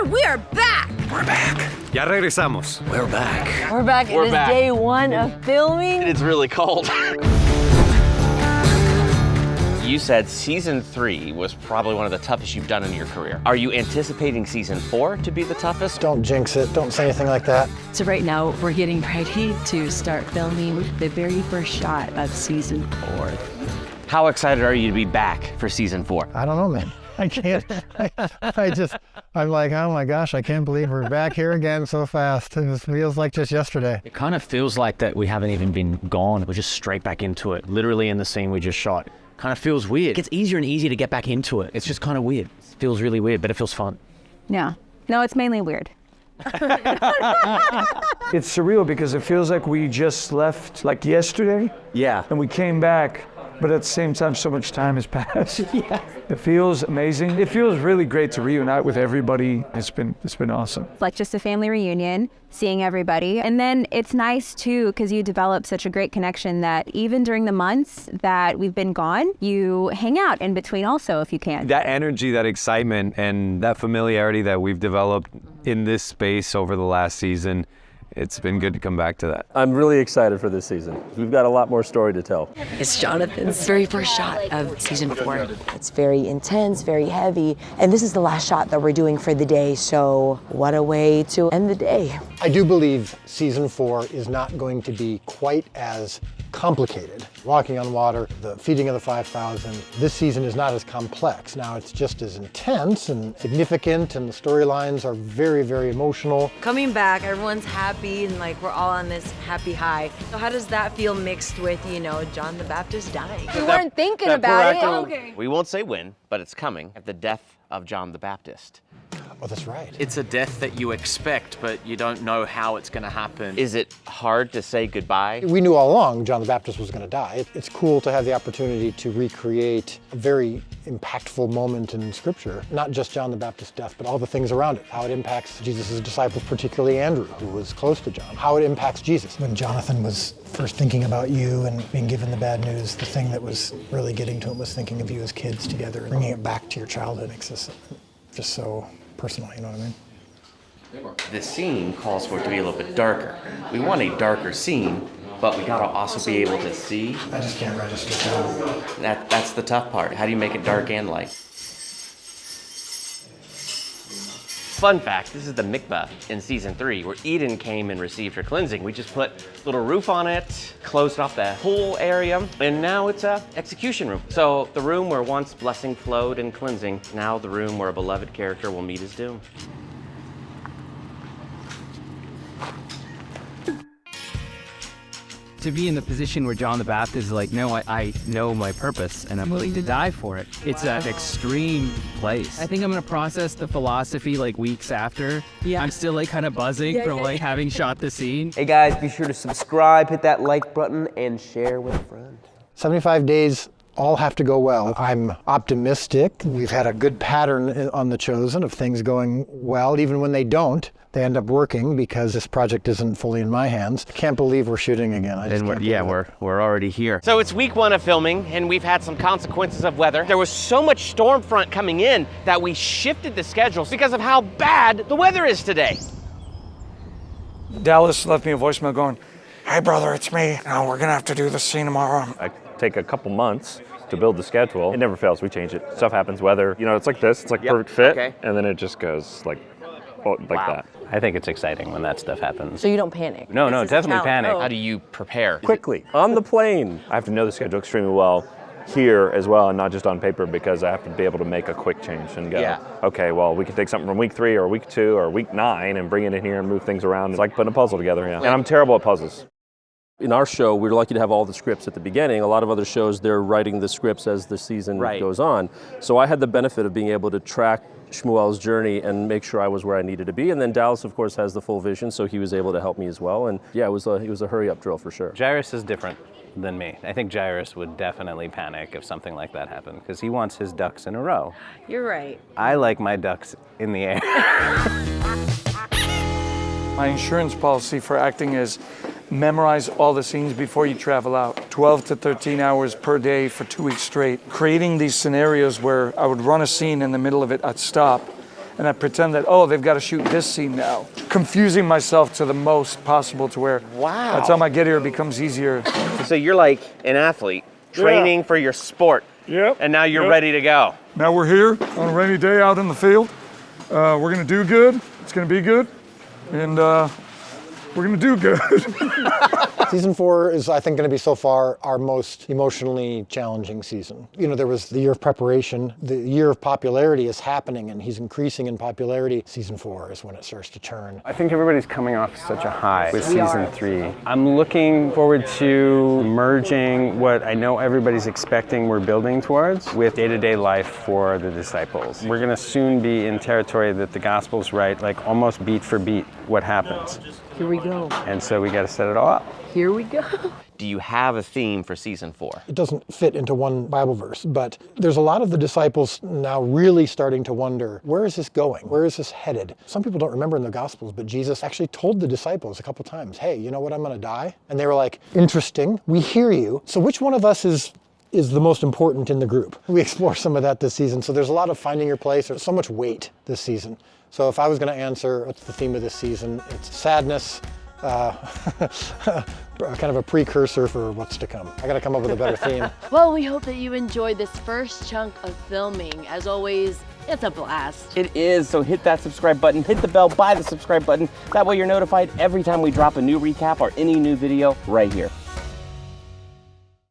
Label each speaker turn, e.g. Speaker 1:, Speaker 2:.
Speaker 1: Weather, we are back!
Speaker 2: We're back.
Speaker 3: Ya regresamos.
Speaker 2: We're back.
Speaker 4: We're back.
Speaker 5: We're
Speaker 4: it is
Speaker 5: back.
Speaker 4: day one of filming.
Speaker 5: It's really cold. you said season three was probably one of the toughest you've done in your career. Are you anticipating season four to be the toughest?
Speaker 6: Don't jinx it. Don't say anything like that.
Speaker 7: So right now we're getting ready to start filming the very first shot of season four.
Speaker 5: How excited are you to be back for season four?
Speaker 6: I don't know, man. I can't. I, I just, I'm like, oh my gosh, I can't believe we're back here again so fast. It feels like just yesterday.
Speaker 8: It kind of feels like that we haven't even been gone. We're just straight back into it, literally in the scene we just shot. Kind of feels weird. It gets easier and easier to get back into it. It's just kind of weird. It feels really weird, but it feels fun.
Speaker 9: Yeah. No, it's mainly weird.
Speaker 10: It's surreal because it feels like we just left like yesterday
Speaker 8: Yeah.
Speaker 10: and we came back, but at the same time, so much time has passed. yeah. It feels amazing. It feels really great to reunite with everybody. It's been it's been awesome.
Speaker 9: Like just a family reunion, seeing everybody. And then it's nice too, because you develop such a great connection that even during the months that we've been gone, you hang out in between also if you can.
Speaker 3: That energy, that excitement, and that familiarity that we've developed in this space over the last season, it's been good to come back to that.
Speaker 11: I'm really excited for this season. We've got a lot more story to tell.
Speaker 7: It's Jonathan's very first shot of season four.
Speaker 4: It's very intense, very heavy. And this is the last shot that we're doing for the day. So what a way to end the day.
Speaker 6: I do believe season four is not going to be quite as complicated. Walking on water, the feeding of the 5,000, this season is not as complex. Now it's just as intense and significant and the storylines are very, very emotional.
Speaker 1: Coming back, everyone's happy and like we're all on this happy high. So how does that feel mixed with, you know, John the Baptist dying?
Speaker 9: We weren't thinking
Speaker 5: that
Speaker 9: about it.
Speaker 5: poor actor- We won't say when, but it's coming at the death of John the Baptist.
Speaker 6: Oh, that's right.
Speaker 8: It's a death that you expect, but you don't know how it's going to happen.
Speaker 5: Is it hard to say goodbye?
Speaker 6: We knew all along John the Baptist was going to die. It's cool to have the opportunity to recreate a very impactful moment in Scripture. Not just John the Baptist's death, but all the things around it. How it impacts Jesus' disciples, particularly Andrew, who was close to John. How it impacts Jesus. When Jonathan was first thinking about you and being given the bad news, the thing that was really getting to him was thinking of you as kids together, bringing it back to your childhood. It's just, just so personal, you know what I mean?
Speaker 5: The scene calls for it to be a little bit darker. We want a darker scene, but we gotta also be able to see.
Speaker 6: I just can't register. That,
Speaker 5: that's the tough part. How do you make it dark and light? Fun fact, this is the mikvah in season three where Eden came and received her cleansing. We just put a little roof on it, closed off the whole area, and now it's a execution room. So the room where once blessing flowed and cleansing, now the room where a beloved character will meet his doom.
Speaker 8: To be in the position where John the Baptist is like, no, I, I know my purpose and I'm willing to die for it. It's an extreme place. I think I'm gonna process the philosophy like weeks after. Yeah. I'm still like kind of buzzing from like having shot the scene.
Speaker 11: Hey guys, be sure to subscribe, hit that like button, and share with a friend.
Speaker 6: 75 days all have to go well. I'm optimistic. We've had a good pattern eh, on The Chosen of things going well. Even when they don't, they end up working because this project isn't fully in my hands. I can't believe we're shooting again. I just
Speaker 5: And we're, yeah, we're, we're already here. So it's week one of filming, and we've had some consequences of weather. There was so much storm front coming in that we shifted the schedules because of how bad the weather is today.
Speaker 10: Dallas left me a voicemail going, "Hey brother, it's me. Now we're gonna have to do the scene tomorrow."
Speaker 11: I take a couple months to build the schedule. It never fails. We change it. Stuff happens. Weather. You know, it's like this. It's like
Speaker 5: Yep,
Speaker 11: perfect fit,
Speaker 5: okay.
Speaker 11: and then it just goes like, like
Speaker 5: Wow.
Speaker 11: that.
Speaker 8: I think it's exciting when that stuff happens.
Speaker 4: So you don't panic.
Speaker 8: No, no,
Speaker 4: This is a
Speaker 8: definitely panic.
Speaker 4: Oh.
Speaker 5: How do you prepare?
Speaker 11: Quickly on the plane. I have to know the schedule extremely well here as well, and not just on paper, because I have to be able to make a quick change and go,
Speaker 5: Yeah.
Speaker 11: okay, well, we can take something from week three or week two or week nine and bring it in here and move things around. It's like putting a puzzle together. Yeah. And I'm terrible at puzzles. In our show, we're lucky to have all the scripts at the beginning. A lot of other shows, they're writing the scripts as the season
Speaker 5: Right.
Speaker 11: goes on. So I had the benefit of being able to track Shmuel's journey and make sure I was where I needed to be. And then Dallas, of course, has the full vision, so he was able to help me as well. And yeah, it was a, it was a hurry up drill for sure.
Speaker 8: Jairus is different than me. I think Jairus would definitely panic if something like that happened because he wants his ducks in a row.
Speaker 1: You're right.
Speaker 8: I like my ducks in the air.
Speaker 10: My insurance policy for acting is memorize all the scenes before you travel out. 12 to 13 hours per day for two weeks straight. Creating these scenarios where I would run a scene in the middle of it, I'd stop, and I pretend that, oh, they've got to shoot this scene now. Confusing myself to the most possible to where
Speaker 5: Wow.
Speaker 10: by the time I get here, it becomes easier.
Speaker 5: So you're like an athlete training for your sport.
Speaker 10: Yep.
Speaker 5: And now you're
Speaker 10: Yep.
Speaker 5: ready to go.
Speaker 10: Now we're here on a rainy day out in the field. Uh, we're gonna do good. It's gonna be good, and uh, we're gonna do good.
Speaker 6: Season four is, I think, going to be so far our most emotionally challenging season. You know, there was the year of preparation. The year of popularity is happening, and he's increasing in popularity. Season four is when it starts to turn.
Speaker 2: I think everybody's coming off such a high with season three. I'm looking forward to merging what I know everybody's expecting we're building towards with day to day life for the disciples. We're going to soon be in territory that the gospel's right, like almost beat for beat what happens.
Speaker 1: Here we go.
Speaker 2: And so we got to set it all up.
Speaker 1: Here we go.
Speaker 5: Do you have a theme for season four?
Speaker 6: It doesn't fit into one Bible verse, but there's a lot of the disciples now really starting to wonder where is this going? Where is this headed? Some people don't remember in the Gospels, but Jesus actually told the disciples a couple times, hey, you know what? I'm going to die. And they were like, interesting. We hear you. So which one of us is is the most important in the group. We explore some of that this season. So there's a lot of finding your place. There's so much weight this season. So if I was going to answer what's the theme of this season, it's sadness, uh, kind of a precursor for what's to come. I got to come up with a better theme.
Speaker 12: Well, we hope that you enjoyed this first chunk of filming. As always, it's a blast.
Speaker 5: It is, so hit that subscribe button, hit the bell by the subscribe button. That way you're notified every time we drop a new recap or any new video right here.